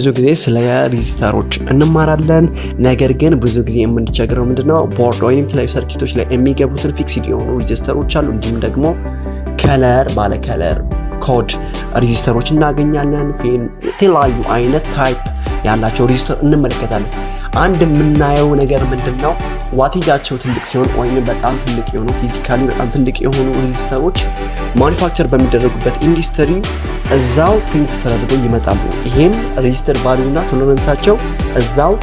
ብዙ ጊዜ ስለ resistor ኦች እንማራለን። ነገር ግን ብዙ ጊዜ የምንቸግረው ምንድነው ቦርድ ወይም የተለያዩ circuit ኦች ላይ የሚገቡትን fixed የሆኑ resistor ኦች አሉ። እንዲሁም ደግሞ color ባለ color code resistor ኦች እናገኛለን። የተለያዩ አይነት type ያላቸው resistor እንመለከታለን። አንድ የምናየው ነገር ምንድን ነው wattage ኣቸው ትልቅ ሲሆን ወይም በጣም ትልቅ የሆኑ physically በጣም ትልቅ የሆኑ resistor ኦች manufacture በሚደረጉበት ኢንዱስትሪ እዛው print ተደርገው ይመጣሉ። ይሄም resistor እና tolerance ኣቸው እዛው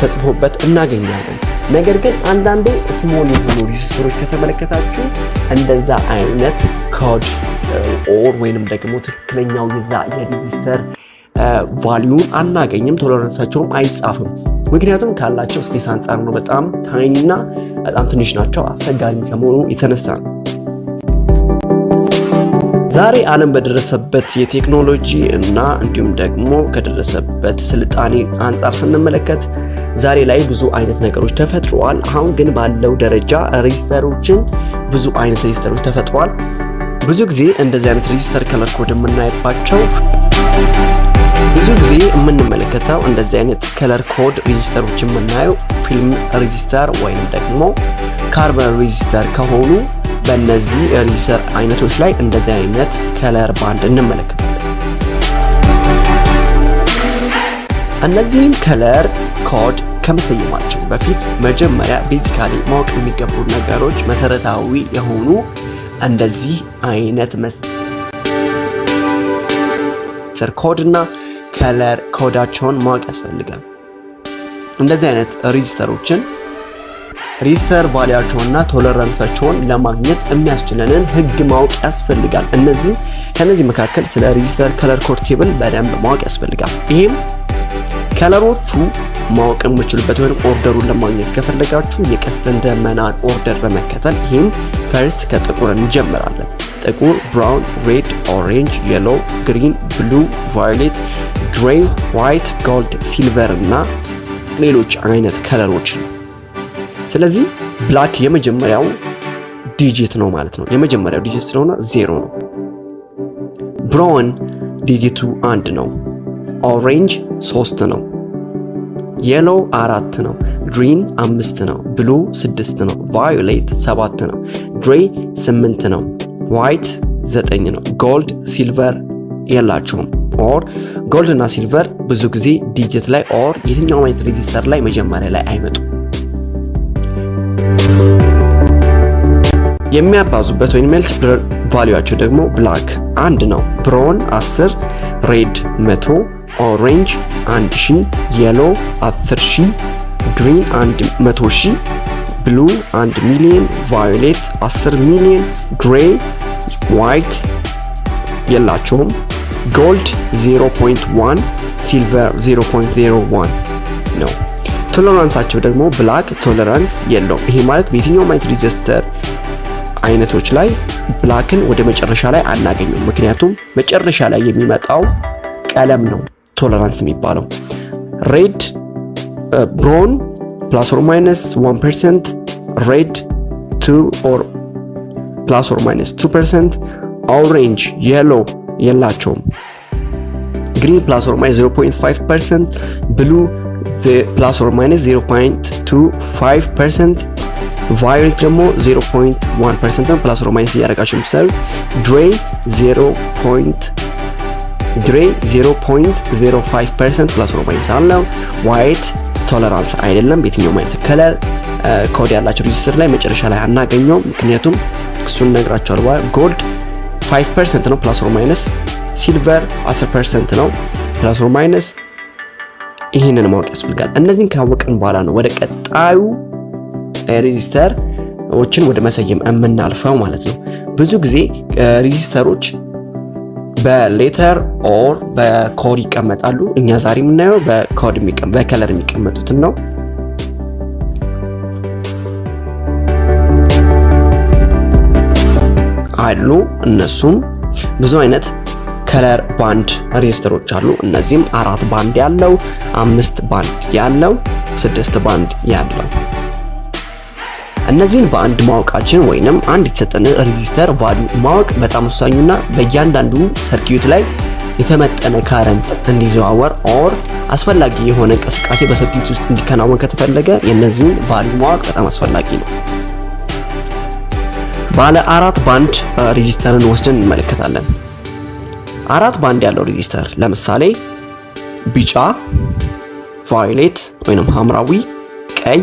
ተጽፎበት እናገኛለን። ነገር ግን አንዳንዴ small የሆኑ resistor ኦች ከተመለከታችሁ እንደዛ አይነት code or ወይንም ደግሞ ትክክለኛው የዛ የ resistor value ን አናገኝም። tolerance ኣቸውም አይጻፍም። ምክንያቱም ካላቸው space አንጻር ነው። በጣም tiny እና በጣም ትንሽ ናቸው። አስቸጋሪ ከመሆኑ የተነሳ ነው። ዛሬ ዓለም በደረሰበት የቴክኖሎጂ እና እንዲሁም ደግሞ ከደረሰበት ስልጣኔ አንጻር ስንመለከት ዛሬ ላይ ብዙ አይነት ነገሮች ተፈጥረዋል። አሁን ግን ባለው ደረጃ resistor ኦችን ብዙ አይነት resistor ኦች ተፈጥረዋል። ብዙ ጊዜ እንደዚህ አይነት resistor color code የምናይባቸው ብዙ ጊዜ የምንመለከተው እንደዚህ አይነት color code resistor ኦች የምናየው film resistor ወይም ደግሞ carbon resistor ከሆኑ በእነዚህ resistor አይነቶች ላይ እንደዚህ አይነት color band እንመለከታለን። እነዚህን color code ከመሰየማቸው በፊት መጀመሪያ basically ማወቅ የሚገቡ ነገሮች መሰረታዊ የሆኑ እንደዚህ አይነት መሰር ኮድ እና color code ኣቸውን ማወቅ ያስፈልጋል። እንደዚህ አይነት resistor ኦችን resistor value ያቸውንና tolerance ኣቸውን ለማግኘት የሚያስችለንን ህግ ማወቅ ያስፈልጋል። እነዚህ ከነዚህ መካከል ስለ resistor color code table በደንብ ማወቅ ያስፈልጋል። ይህም color ኦቹ ማወቅ የምችሉበት ወይም order ኡን ለማግኘት ከፈለጋችሁ የቀስተ ደመናን order በመከተል ይህም first ከጥቁር እንጀምራለን። ጥቁር፣ brown፣ red፣ orange፣ yellow፣ green፣ blue፣ violet፣ gray፣ white፣ gold፣ silver እና ሌሎች አይነት color ኦችን ስለዚህ black የመጀመሪያው digit ነው ማለት ነው። የመጀመሪያው digit ስለሆነ ዜሮ ነው። brown digit ኡ አንድ ነው። orange ሶስት ነው። yellow አራት ነው። green አምስት ነው። blue ስድስት ነው። violet ሰባት ነው። gray ስምንት ነው። white ዘጠኝ ነው። gold silver የላቸውም። or gold እና silver ብዙ ጊዜ digit ላይ or የትኛውም አይነት resistor ላይ መጀመሪያ ላይ አይመጡም። የሚያባዙበት ወይም multiplier value ኣቸው ደግሞ black አንድ ነው። brown 10፣ red 100፣ orange 1000፣ yellow 10000፣ green 100000፣ blue 1 ሚሊዮን፣ violet 10 ሚሊዮን፣ gray white የላቸውም። gold 0.1 silver 0.01 ነው። tolerance ኣቸው ደግሞ black tolerance የለውም። ይሄ ማለት በየትኛውም አይነት resistor አይነቶች ላይ black ን ወደ መጨረሻ ላይ አናገኙም። ምክንያቱም መጨረሻ ላይ የሚመጣው ቀለም ነው tolerance የሚባለው። red brown plus or minus 1% red 2 or plus or minus 2% orange yellow የላቸውም። green plus or minus 0.5% blue plus or minus 0.25% violet ደግሞ 0.1% ነው። plus or minus እያደረጋችሁ የምትሰሩ gray 0.05% plus or minus አለው። white tolerance አይደለም። በየትኛውም አይነት color code ያላቸው resistor ላይ መጨረሻ ላይ አናገኘውም። ምክንያቱም እሱን ነግራቸዋል። gold 5% ነው plus or minus። silver 10% ነው plus or minus። ይህንን ማወቅ ያስፈልጋል። እነዚህን ካወቅን በኋላ ነው ወደ ቀጣዩ resistor ኦችን ወደ መሰየም የምናልፈው ማለት ነው። ብዙ ጊዜ resistor ኦች በ letter or በ code ይቀመጣሉ። እኛ ዛሬ የምናየው በ code በ color የሚቀመጡትን ነው። አሉ እነሱም ብዙ አይነት color band resistor ኦች አሉ። እነዚህም አራት ባንድ ያለው፣ አምስት ባንድ ያለው፣ ስድስት ባንድ ያለው እነዚህን በአንድ ማወቃችን ወይንም አንድ የተሰጠን resistor value ማወቅ በጣም ወሳኙና በእያንዳንዱ circuit ላይ የተመጠነ current እንዲዘዋወር or አስፈላጊ የሆነ እንቅስቃሴ በ circuit ውስጥ እንዲከናወን ከተፈለገ የነዚህን value ማወቅ በጣም አስፈላጊ ነው። ባለ አራት band resistor ን ወስደን እንመለከታለን። አራት ባንድ ያለው resistor ለምሳሌ ቢጫ፣ violet ወይንም ሐምራዊ፣ ቀይ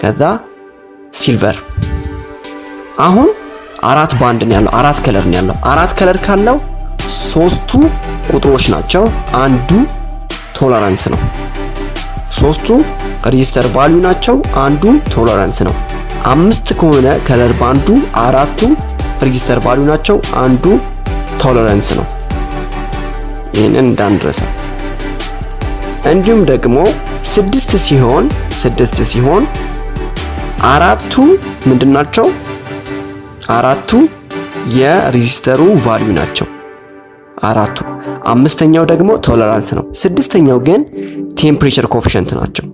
ከዛ silver። አሁን አራት ባንድ ነው ያለው፣ አራት color ነው ያለው። አራት color ካለው ሶስቱ ቁጥሮች ናቸው፣ አንዱ tolerance ነው። ሶስቱ resistor value ናቸው፣ አንዱ tolerance ነው። አምስት ከሆነ color band ኡ አራቱ resistor value ናቸው፣ አንዱ tolerance ነው። ይህንን እንዳንረሳ። እንዲሁም ደግሞ ስድስት ሲሆን ስድስት ሲሆን አራቱ ምንድን ናቸው? አራቱ የ resistor ኡ value ናቸው አራቱ። አምስተኛው ደግሞ tolerance ነው። ስድስተኛው ግን temperature coefficient ናቸው።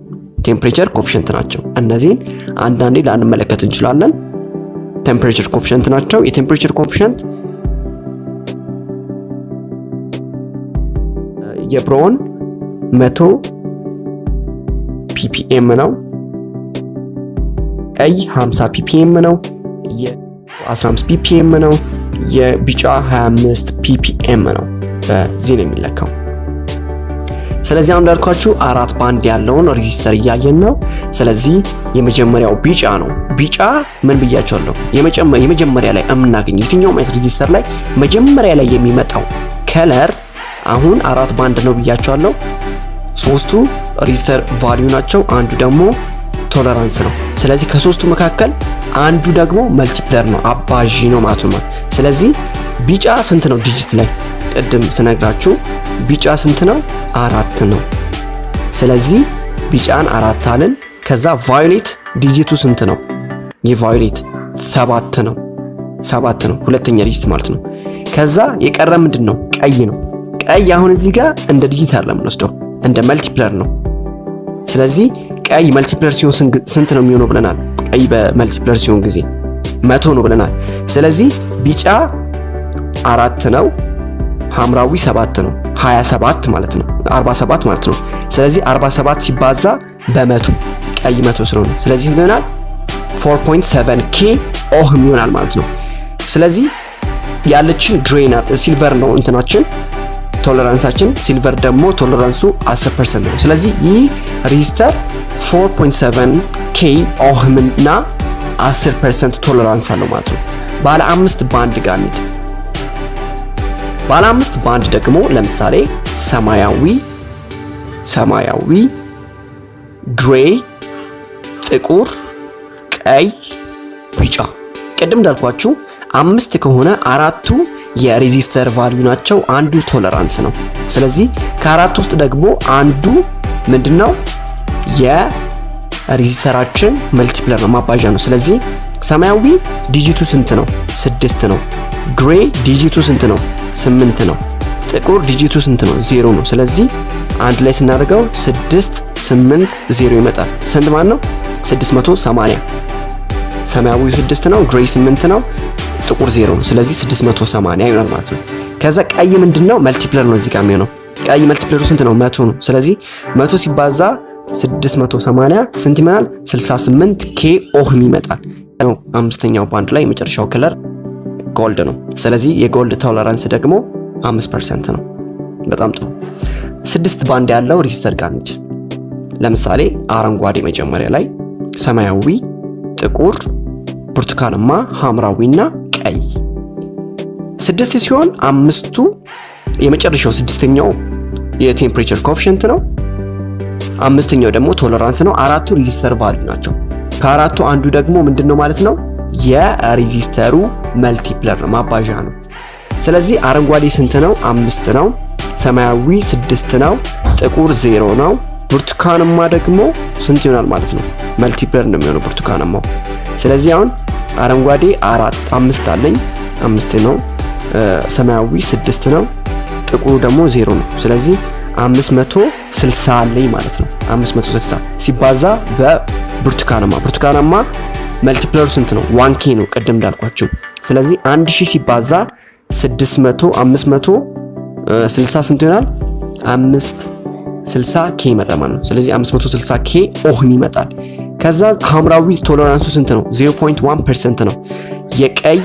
temperature coefficient ናቸው። እነዚህን አንዳንዴ ላንመለከት እንችላለን። temperature coefficient ናቸው። የ temperature coefficient የ brown 100 ppm ነው። ቀይ 50 ppm ነው። የ15 ppm ነው። የቢጫ 25 ppm ነው። በዚህ ነው የሚለካው። ስለዚህ አሁን እንዳልኳችሁ አራት ባንድ ያለውን resistor እያየን ነው። ስለዚህ የመጀመሪያው ቢጫ ነው። ቢጫ ምን ብያቸዋለሁ? የመጀመሪያ ላይ የምናገኘው የትኛውም አይነት resistor ላይ መጀመሪያ ላይ የሚመጣው color አሁን አራት ባንድ ነው ብያችኋለሁ። ሶስቱ resistor value ናቸው፣ አንዱ ደግሞ tolerance ነው። ስለዚህ ከሶስቱ መካከል አንዱ ደግሞ multiplier ነው፣ አባዢ ነው ማለት ነው። ስለዚህ ቢጫ ስንት ነው digit ላይ ቅድም ስነግራችሁ ቢጫ ስንት ነው? አራት ነው። ስለዚህ ቢጫን አራት አልን። ከዛ violet digit ኡ ስንት ነው? የ violet ሰባት ነው። ሰባት ነው፣ ሁለተኛ digit ማለት ነው። ከዛ የቀረ ምንድን ነው? ቀይ ነው። ቀይ አሁን እዚህ ጋር እንደ digit አይደለም የምንወስደው እንደ multiplier ነው። ስለዚህ ቀይ multiplier ሲሆን ስንት ነው የሚሆነው ብለናል። ቀይ በ multiplier ሲሆን ጊዜ መቶ ነው ብለናል። ስለዚህ ቢጫ አራት ነው ሐምራዊ 7 ነው 27 ማለት ነው 47 ማለት ነው። ስለዚህ 47 ሲባዛ በመቶ ቀይ መቶ ስለሆነ ስለዚህ ይሆናል 4.7 K ohm ይሆናል ማለት ነው። ስለዚህ ያለችን gray silver ነው እንትናችን tolerance ኣችን፣ silver ደግሞ tolerance ኡ 10% ነው። ስለዚህ ይህ resistor 4.7 K ohm እና 10% tolerance አለው ማለት ነው። ባለ አምስት ባንድ ጋር እንሂድ። ባለ አምስት ባንድ ደግሞ ለምሳሌ ሰማያዊ ሰማያዊ፣ gray፣ ጥቁር፣ ቀይ፣ ቢጫ። ቅድም እንዳልኳችሁ አምስት ከሆነ አራቱ የ resistor value ናቸው፣ አንዱ tolerance ነው። ስለዚህ ከአራቱ ውስጥ ደግሞ አንዱ ምንድነው የ resistor ኣችን multiplier ነው፣ ማባዣ ነው። ስለዚህ ሰማያዊ digit ኡ ስንት ነው? ስድስት ነው። gray digit ኡ ስንት ነው? ስምንት ነው። ጥቁር digit ኡ ስንት ነው? ዜሮ ነው። ስለዚህ አንድ ላይ ስናደርገው ስድስት ስምንት ዜሮ ይመጣል። ስንት ማለት ነው? 680 ሰማያዊ ስድስት ነው፣ gray ስምንት ነው፣ ጥቁር ዜሮ ነው። ስለዚህ 680 ይሆናል ማለት ነው። ከዛ ቀይ ምንድነው? multiplier ነው እዚህ ጋር የሚሆነው። ቀይ multiplier ኡ ስንት ነው? መቶ ነው። ስለዚህ መቶ ሲባዛ 680 ስንት ይመጣል? 68 K ohm ይመጣል። አምስተኛው ባንድ ላይ የመጨረሻው color gold ነው። ስለዚህ የ gold tolerance ደግሞ 5% ነው። በጣም ጥሩ። ስድስት ባንድ ያለው resistor ጋር እንሂድ። ለምሳሌ አረንጓዴ መጀመሪያ ላይ፣ ሰማያዊ፣ ጥቁር፣ ብርቱካንማ፣ ሐምራዊና ቀይ ስድስት ሲሆን አምስቱ የመጨረሻው ስድስተኛው የ temperature coefficient ነው። አምስተኛው ደግሞ tolerance ነው። አራቱ resistor value ናቸው። ከአራቱ አንዱ ደግሞ ምንድን ነው ማለት ነው የ resistor ኡ multiplier ነው፣ ማባዣ ነው። ስለዚህ አረንጓዴ ስንት ነው? አምስት ነው። ሰማያዊ ስድስት ነው። ጥቁር ዜሮ ነው። ብርቱካንማ ደግሞ ስንት ይሆናል ማለት ነው? multiplier ነው የሚሆነው ብርቱካንማው። ስለዚህ አሁን አረንጓዴ አራት አምስት አለኝ አምስት ነው። ሰማያዊ ስድስት ነው። ጥቁሩ ደግሞ ዜሮ ነው። ስለዚህ 560 አለኝ ማለት ነው። 560 ሲባዛ በብርቱካናማ ብርቱካናማ multiplier ኡ ስንት ነው? one K ነው ቅድም እንዳልኳችሁ። ስለዚህ 1000 ሲባዛ 600 500 60 ስንት ይሆናል? 5 60 K ይመጣል ማለት ነው። ስለዚህ 560 K ohm ይመጣል። ከዛ ሐምራዊ tolerance ኡ ስንት ነው? 0.1% ነው። የቀይ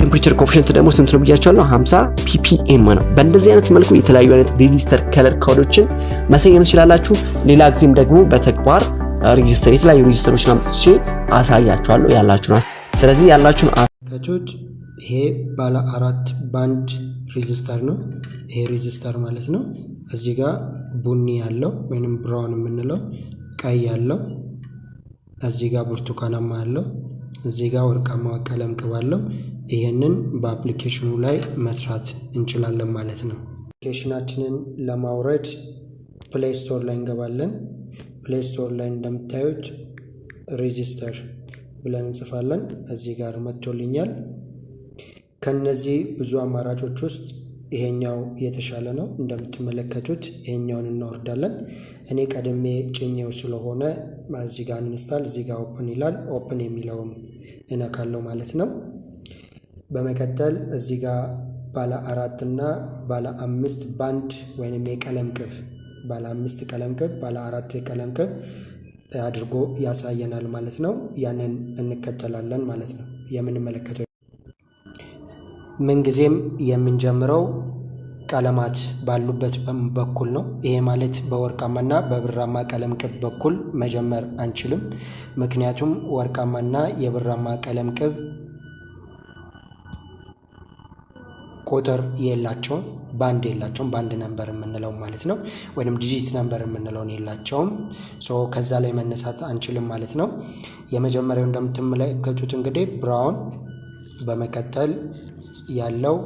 temperature coefficient ደግሞ ስንት ነው ብያችኋለሁ? 50 ppm ነው። በእንደዚህ አይነት መልኩ የተለያዩ አይነት resistor color code ኦችን መሰየም ትችላላችሁ። ሌላ ጊዜም ደግሞ በተግባር resistor የተለያዩ resistor ኦችን አምጥቼ አሳያችኋለሁ ያላችሁን ስለዚህ ያላችሁን ተመልካቾች ይሄ ባለ አራት band resistor ነው። ይሄ resistor ማለት ነው። እዚህ ጋር ቡኒ ያለው ወይንም brown የምንለው ቀይ ያለው፣ እዚህ ጋር ብርቱካናማ ያለው፣ እዚህ ጋር ወርቃማ ቀለም ቅብ አለው። ይህንን በ application ኡ ላይ መስራት እንችላለን ማለት ነው። application ኣችንን ለማውረድ Play Store ላይ እንገባለን። Play Store ላይ እንደምታዩት resistor ብለን እንጽፋለን። እዚህ ጋር መጥቶልኛል። ከነዚህ ብዙ አማራጮች ውስጥ ይሄኛው የተሻለ ነው። እንደምትመለከቱት ይሄኛውን እናወርዳለን። እኔ ቀድሜ ጭኜው ስለሆነ እዚህ ጋር install፣ እዚህ ጋር open ይላል። open የሚለውን እነካለው ማለት ነው። በመቀጠል እዚህ ጋር ባለ አራት እና ባለ አምስት ባንድ ወይንም የቀለም ቅብ ባለ አምስት ቀለም ቅብ፣ ባለ አራት ቀለም ቅብ አድርጎ ያሳየናል ማለት ነው። ያንን እንከተላለን ማለት ነው። የምንመለከተው ምንጊዜም የምንጀምረው ቀለማት ባሉበት በኩል ነው። ይሄ ማለት በወርቃማና በብራማ ቀለም ቅብ በኩል መጀመር አንችልም። ምክንያቱም ወርቃማና የብርማ ቀለም ቅብ ቁጥር የላቸውም፣ ባንድ የላቸውም። band number የምንለው ማለት ነው፣ ወይም digit number የምንለውን የላቸውም። so ከዛ ላይ መነሳት አንችልም ማለት ነው። የመጀመሪያው እንደምትመለከቱት እንግዲህ brown፣ በመቀጠል ያለው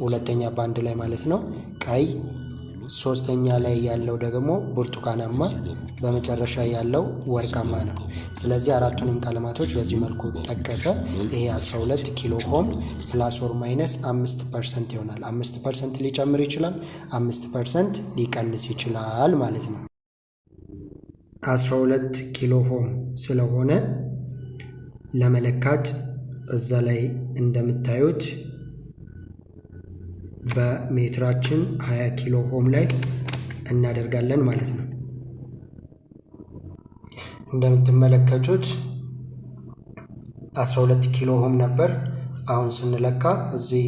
ሁለተኛ ባንድ ላይ ማለት ነው ቀይ፣ ሶስተኛ ላይ ያለው ደግሞ ብርቱካናማ፣ በመጨረሻ ያለው ወርቃማ ነው። ስለዚህ አራቱንም ቀለማቶች በዚህ መልኩ ጠቀሰ። ይሄ 12 kilo ohm plus or minus አምስት percent ይሆናል። አምስት percent ሊጨምር ይችላል፣ አምስት percent ሊቀንስ ይችላል ማለት ነው። 12 kilo ohm ስለሆነ ለመለካት እዛ ላይ እንደምታዩት በሜትራችን 20 ኪሎ ሆም ላይ እናደርጋለን ማለት ነው። እንደምትመለከቱት 12 ኪሎ ሆም ነበር። አሁን ስንለካ እዚህ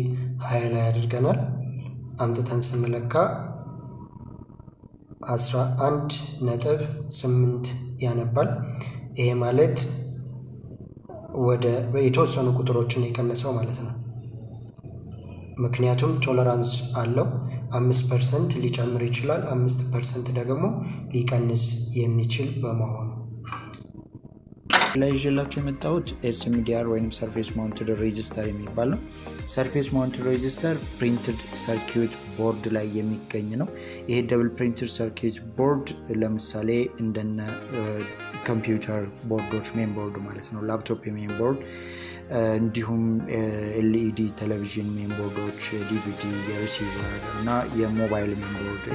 20 ላይ አድርገናል። አምጥተን ስንለካ 11 ነጥብ 8 ያነባል። ይሄ ማለት ወደ የተወሰኑ ቁጥሮችን የቀነሰው ማለት ነው። ምክንያቱም tolerance አለው። አምስት percent ሊጨምር ይችላል። አምስት percent ደግሞ ሊቀንስ የሚችል በመሆኑ ላይ ይዤላችሁ የመጣሁት SMDR ወይም surface mounted resistor የሚባል ነው። surface mounted resistor printed circuit board ላይ የሚገኝ ነው። ይሄ double printed circuit board ለምሳሌ እንደነ ኮምፒውተር board ኦች main board ማለት ነው፣ ላፕቶፕ የሜን ቦርድ እንዲሁም ኤልኢዲ ቴሌቪዥን ሜን ቦርዶች፣ የዲቪዲ የሪሲቨር እና የሞባይል ሜን ቦርድ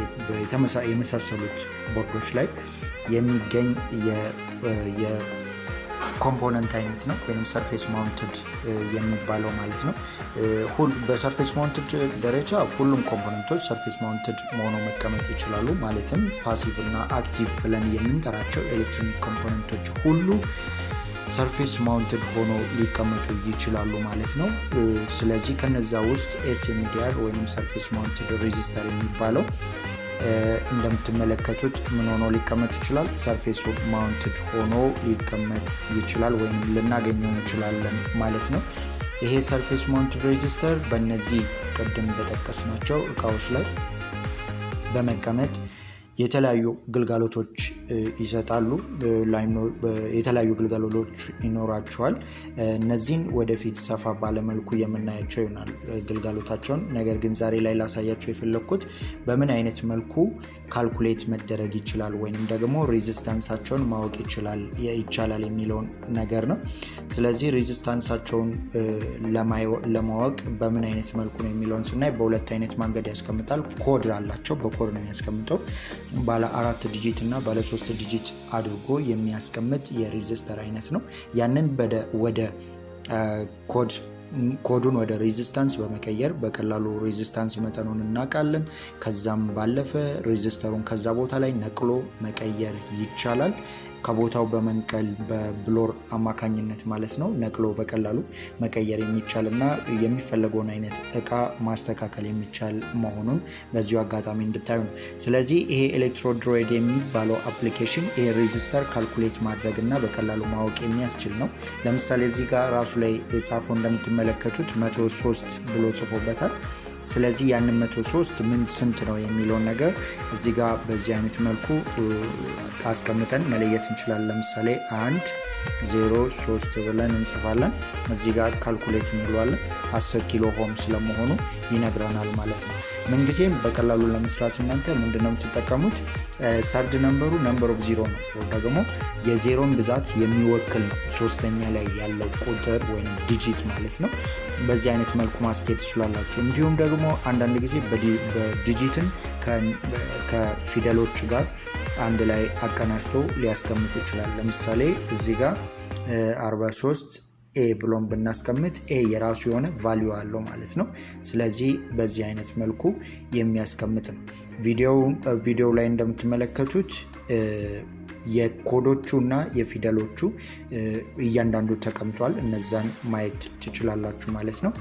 የመሳሰሉት ቦርዶች ላይ የሚገኝ component አይነት ነው ወይም surface mounted የሚባለው ማለት ነው። በ surface mounted ደረጃ ሁሉም component ኦች surface mounted ሆኖ መቀመጥ ይችላሉ። ማለትም passive እና active ብለን የምንጠራቸው electronic component ኦች ሁሉ surface mounted ሆኖ ሊቀመጡ ይችላሉ ማለት ነው። ስለዚህ ከነዛ ውስጥ SMDR ወይም surface mounted resistor የሚባለው እንደምትመለከቱት ምን ሆኖ ሊቀመጥ ይችላል? surface mounted ሆኖ ሊቀመጥ ይችላል ወይም ልናገኘው እንችላለን ማለት ነው። ይሄ surface mounted resistor በእነዚህ ቅድም በጠቀስናቸው እቃዎች ላይ በመቀመጥ የተለያዩ ግልጋሎቶች ይሰጣሉ። የተለያዩ ግልጋሎቶች ይኖራቸዋል። እነዚህን ወደፊት ሰፋ ባለ መልኩ የምናያቸው ይሆናል ግልጋሎታቸውን። ነገር ግን ዛሬ ላይ ላሳያቸው የፈለግኩት በምን አይነት መልኩ calculate መደረግ ይችላል ወይንም ደግሞ resistance ኣቸውን ማወቅ ይቻላል የሚለውን ነገር ነው። ስለዚህ resistance ኣቸውን ለማወቅ በምን አይነት መልኩ ነው የሚለውን ስናይ በሁለት አይነት መንገድ ያስቀምጣል። ኮድ አላቸው። በኮድ ነው የሚያስቀምጠው ባለ አራት digit እና ባለ ሶስት digit አድርጎ የሚያስቀምጥ የ resistor አይነት ነው። ያንን ወደ ኮድ ኮዱን ወደ resistance በመቀየር በቀላሉ resistance መጠኑን እናውቃለን። ከዛም ባለፈ resistor ኡን ከዛ ቦታ ላይ ነቅሎ መቀየር ይቻላል። ከቦታው በመንቀል በ blower አማካኝነት ማለት ነው ነቅሎ በቀላሉ መቀየር የሚቻል እና የሚፈለገውን አይነት እቃ ማስተካከል የሚቻል መሆኑን በዚሁ አጋጣሚ እንድታዩ ነው። ስለዚህ ይሄ ElectroDroid የሚባለው application ይሄ resistor calculate ማድረግ እና በቀላሉ ማወቅ የሚያስችል ነው። ለምሳሌ እዚህ ጋር ራሱ ላይ የተጻፈው እንደምትመለከቱት መቶ ሶስት ብሎ ጽፎበታል። ስለዚህ ያንን መቶ ሶስት ምን ስንት ነው የሚለውን ነገር እዚህ ጋር በዚህ አይነት መልኩ አስቀምጠን መለየት እንችላለን። ለምሳሌ አንድ ዜሮ ሶስት ብለን እንጽፋለን። እዚህ ጋር calculate እንለዋለን። 10 kilo ohm ስለመሆኑ ይነግረናል ማለት ነው። ምንጊዜም በቀላሉ ለመስራት እናንተ ምንድነው የምትጠቀሙት? third number ኡ number of zero ነው፣ ደግሞ የዜሮን ብዛት የሚወክል ነው። ሶስተኛ ላይ ያለው ቁጥር ወይም digit ማለት ነው። በዚህ አይነት መልኩ ማስኬድ ትችላላችሁ። እንዲሁም ደግሞ አንዳንድ ጊዜ digit ኡን ከፊደሎች ጋር አንድ ላይ አቀናጅቶ ሊያስቀምጥ ይችላል። ለምሳሌ እዚህ ጋር 43 A ብለን ብናስቀምጥ A የራሱ የሆነ value አለው ማለት ነው። ስለዚህ በዚህ አይነት መልኩ የሚያስቀምጥ ነው። ቪዲዮው ላይ እንደምትመለከቱት የኮዶቹ እና የፊደሎቹ እያንዳንዱ ተቀምጧል። እነዛን ማየት ትችላላችሁ ማለት ነው።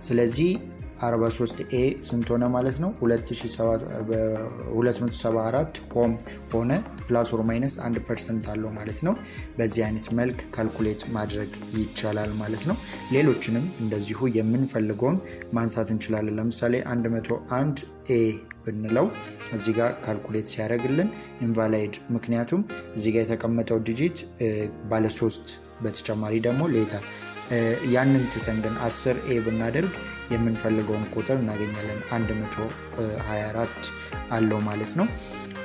ስለዚህ 43 A ስንት ሆነ ማለት ነው? 274 ohm ሆነ። plus or minus 1 percent አለው ማለት ነው። በዚህ አይነት መልክ calculate ማድረግ ይቻላል ማለት ነው። ሌሎችንም እንደዚሁ የምንፈልገውን ማንሳት እንችላለን። ለምሳሌ 101 A ብንለው እዚህ ጋር calculate ሲያደርግልን invalid፣ ምክንያቱም እዚህ ጋር የተቀመጠው digit ባለ ሶስት በተጨማሪ ደግሞ letter ያንን ትተን ግን 10 A ብናደርግ የምንፈልገውን ቁጥር እናገኛለን። 124 አለው ማለት ነው።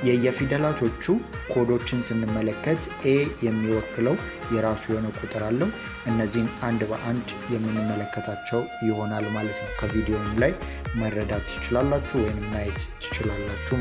የየፊደላቶቹ ኮዶችን ስንመለከት A የሚወክለው የራሱ የሆነ ቁጥር አለው። እነዚህን አንድ በአንድ የምንመለከታቸው ይሆናል ማለት ነው። ከቪዲዮም ላይ መረዳት ትችላላችሁ ወይም ማየት ትችላላችሁ።